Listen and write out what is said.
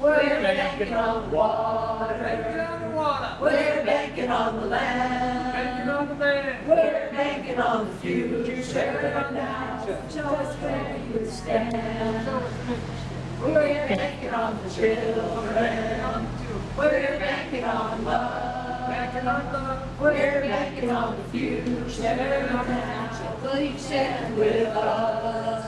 We're banking on water. Banking on water. We're banking on the land. Banking on the land. We're banking on the future. Now, future. show us where you stand. We're banking on the children. We're banking on love. Banking on love. We're banking on the future. Now, will you stand with us?